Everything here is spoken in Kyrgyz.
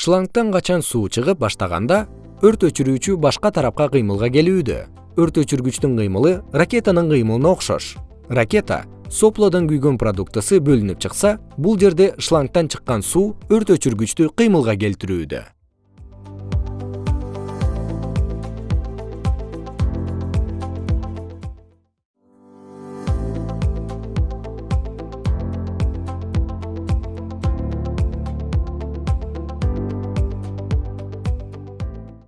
шлангтан качан суу чыгып баштаганда өрт өчүрүүчү башка тарапка кыймылга келүүдө өрт өчүргүчтүн кыймылы ракетанын кыймылына окшош. Ракета соплодон күйгөн продуктысы бөлүнүп чыкса бул жерде шлангтан чыккан суу өрт өчүргүчтү кыймылга келтирүүдө.